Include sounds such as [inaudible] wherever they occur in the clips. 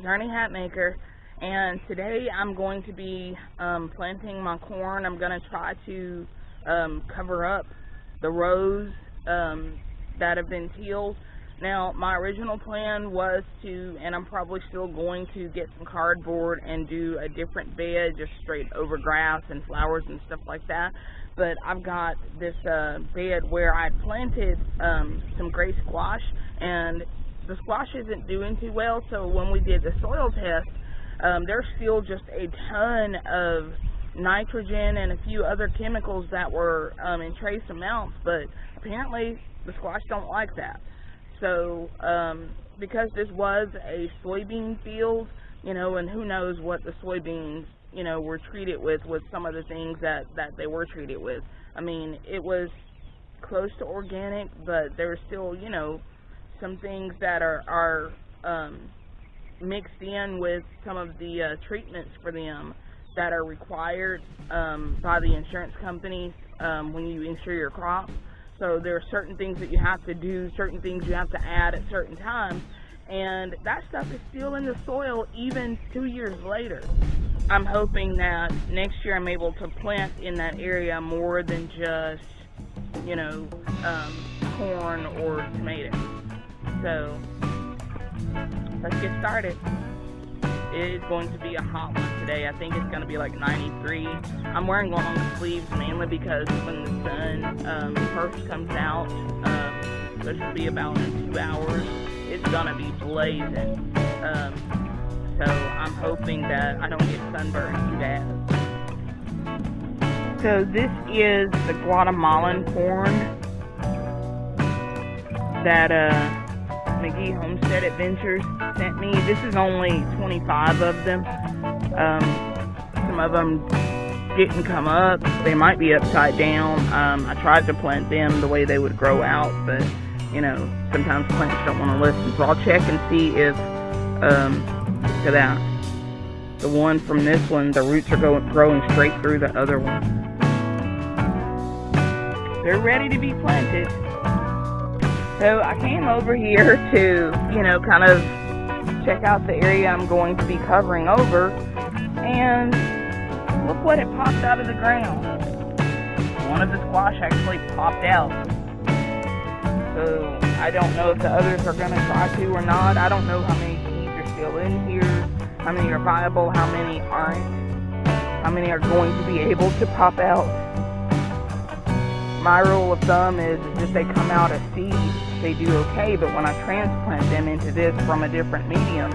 is Ernie Hatmaker and today I'm going to be um, planting my corn. I'm going to try to um, cover up the rows um, that have been tilled. Now my original plan was to, and I'm probably still going to get some cardboard and do a different bed just straight over grass and flowers and stuff like that. But I've got this uh, bed where I planted um, some gray squash and the squash isn't doing too well, so when we did the soil test, um, there's still just a ton of nitrogen and a few other chemicals that were um, in trace amounts, but apparently the squash don't like that. So um, because this was a soybean field, you know, and who knows what the soybeans, you know, were treated with, with some of the things that, that they were treated with. I mean, it was close to organic, but there's still, you know, some things that are are um, mixed in with some of the uh, treatments for them that are required um, by the insurance companies um, when you insure your crop. So there are certain things that you have to do, certain things you have to add at certain times, and that stuff is still in the soil even two years later. I'm hoping that next year I'm able to plant in that area more than just, you know, um, corn or tomatoes. So let's get started. It is going to be a hot one today. I think it's going to be like 93. I'm wearing long sleeves mainly because when the sun um, first comes out, um, which will be about in two hours, it's going to be blazing. Um, so I'm hoping that I don't get sunburned too bad. So this is the Guatemalan corn that uh, McGee Homestead Adventures sent me. This is only 25 of them. Um, some of them didn't come up. They might be upside down. Um, I tried to plant them the way they would grow out, but you know, sometimes plants don't want to listen. So I'll check and see if, um, to that. The one from this one, the roots are going, growing straight through the other one. They're ready to be planted. So I came over here to, you know, kind of check out the area I'm going to be covering over. And look what it popped out of the ground. One of the squash actually popped out. So I don't know if the others are going to try to or not. I don't know how many seeds are still in here, how many are viable, how many aren't, how many are going to be able to pop out. My rule of thumb is if they come out as seeds, they do okay, but when I transplant them into this from a different medium,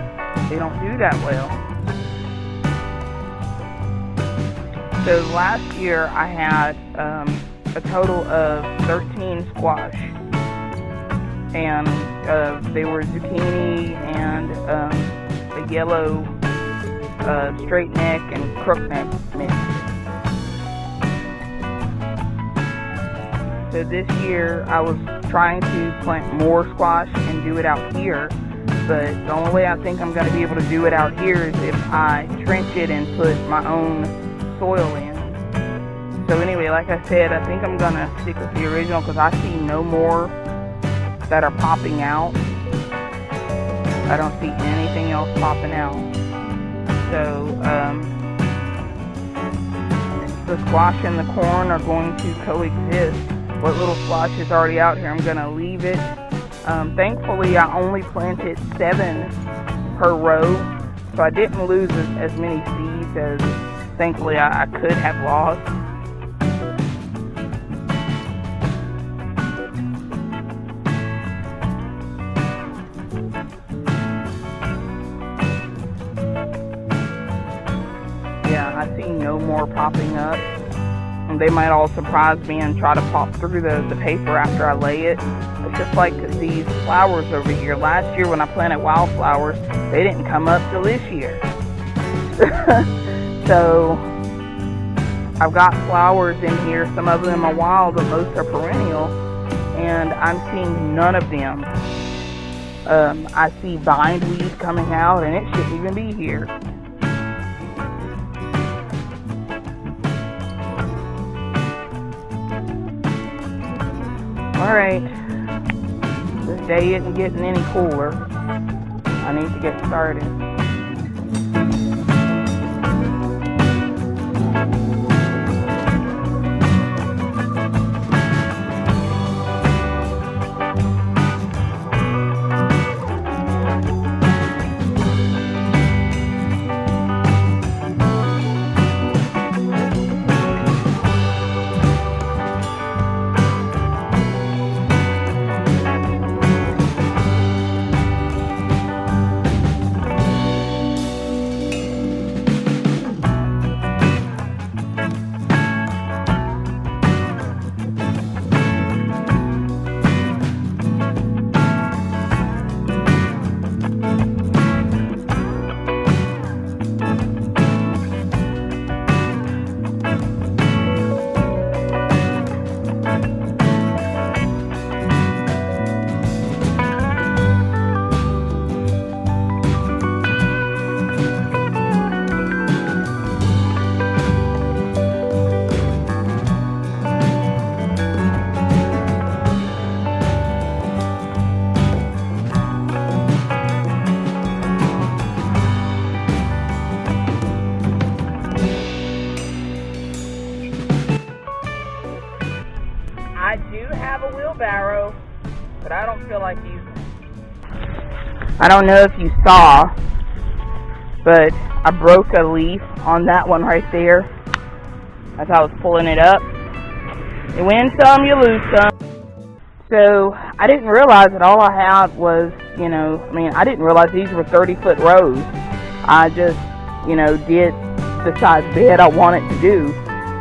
they don't do that well. So last year I had um, a total of 13 squash, and uh, they were zucchini and um, the yellow uh, straight neck and crook neck mix. So this year I was trying to plant more squash and do it out here. But the only way I think I'm going to be able to do it out here is if I trench it and put my own soil in. So anyway, like I said, I think I'm going to stick with the original because I see no more that are popping out. I don't see anything else popping out. So, um, the squash and the corn are going to coexist what little squash is already out here. I'm going to leave it. Um, thankfully, I only planted seven per row, so I didn't lose as, as many seeds as thankfully I, I could have lost. Yeah, I see no more popping up. They might all surprise me and try to pop through the, the paper after I lay it. It's just like these flowers over here. Last year when I planted wildflowers, they didn't come up till this year. [laughs] so I've got flowers in here. Some of them are wild, but most are perennial. And I'm seeing none of them. Um, I see bindweed coming out, and it shouldn't even be here. Alright. This day isn't getting any cooler. I need to get started. Feel like it. I don't know if you saw, but I broke a leaf on that one right there as I was pulling it up. You win some, you lose some. So I didn't realize that all I had was, you know, I mean, I didn't realize these were 30 foot rows. I just, you know, did the size bed I wanted to do.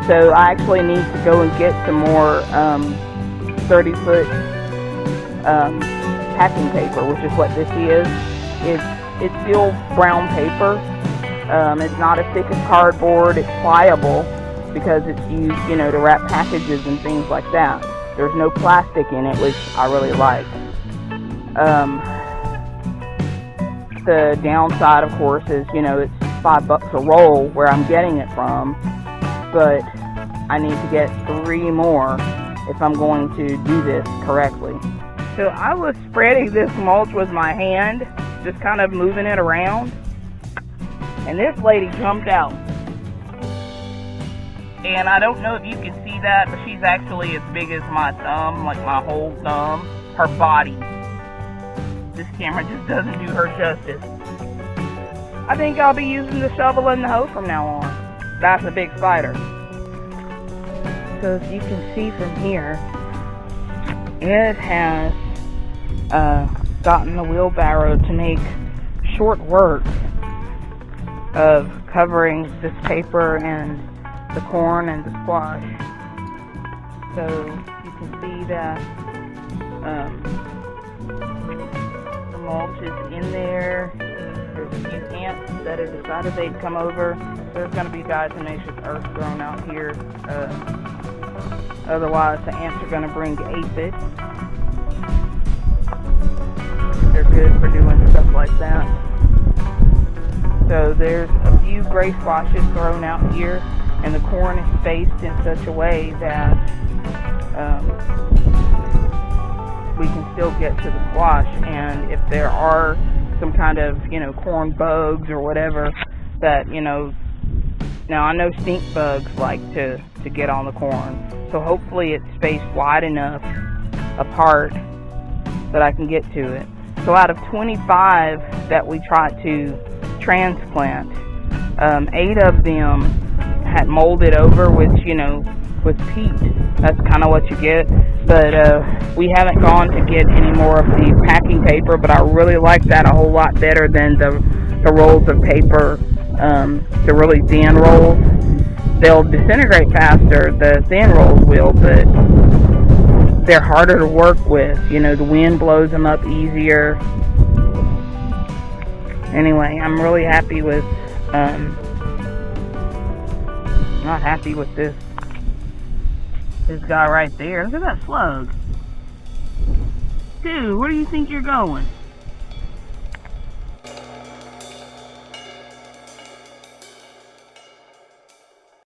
So I actually need to go and get some more um, 30 foot um, packing paper, which is what this is. It's it's still brown paper. Um, it's not as thick as cardboard. It's pliable because it's used, you know, to wrap packages and things like that. There's no plastic in it, which I really like. Um, the downside, of course, is you know it's five bucks a roll where I'm getting it from, but I need to get three more if I'm going to do this correctly. So I was spreading this mulch with my hand, just kind of moving it around, and this lady jumped out. And I don't know if you can see that, but she's actually as big as my thumb, like my whole thumb, her body. This camera just doesn't do her justice. I think I'll be using the shovel and the hoe from now on. That's a big spider. So as you can see from here, it has uh, gotten the wheelbarrow to make short work of covering this paper and the corn and the squash. So you can see that um, the mulch is in there. There's a few ants that have decided they'd come over. There's going to be diatomaceous earth thrown out here. Uh, otherwise, the ants are going to bring aphid. They're good for doing stuff like that. So there's a few gray squashes thrown out here, and the corn is spaced in such a way that um, we can still get to the squash. And if there are some kind of, you know, corn bugs or whatever that, you know, now I know stink bugs like to, to get on the corn. So hopefully it's spaced wide enough apart that I can get to it. So out of 25 that we tried to transplant, um, eight of them had molded over with, you know, with peat. That's kind of what you get. But uh, we haven't gone to get any more of the packing paper, but I really like that a whole lot better than the, the rolls of paper, um, the really thin rolls. They'll disintegrate faster, the thin rolls will, but they're harder to work with. You know, the wind blows them up easier. Anyway, I'm really happy with, um, not happy with this, this guy right there. Look at that slug. Dude, where do you think you're going?